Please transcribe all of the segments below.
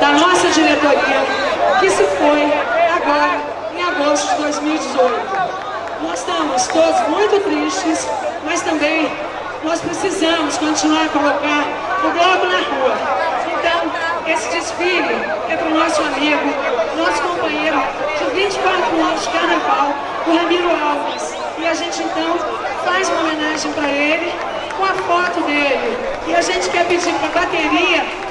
da nossa diretoria, que se foi agora em agosto de 2018. Nós estamos todos muito tristes, mas também nós precisamos continuar a colocar o globo na rua. Então, esse desfile é para o nosso amigo, nosso companheiro de 24 anos de carnaval, o Ramiro Alves. E a gente, então, faz uma homenagem para ele com a foto dele. E a gente quer pedir para a bateria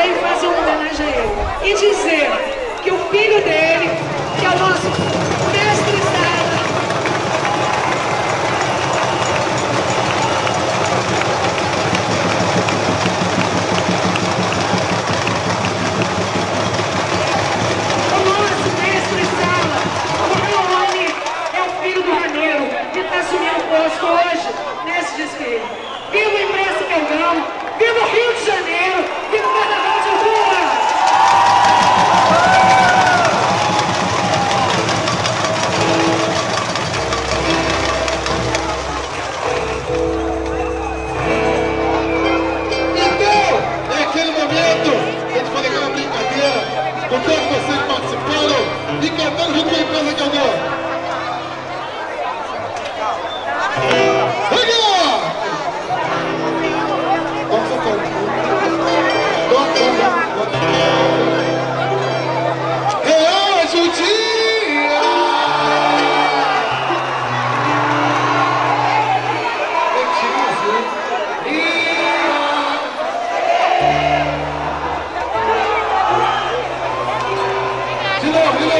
também fazer uma homenagem a ele. E dizer que o filho dele, que é o nosso a todos vocês que participaram e cantando junto com a empresa que eu dou.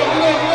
Lula,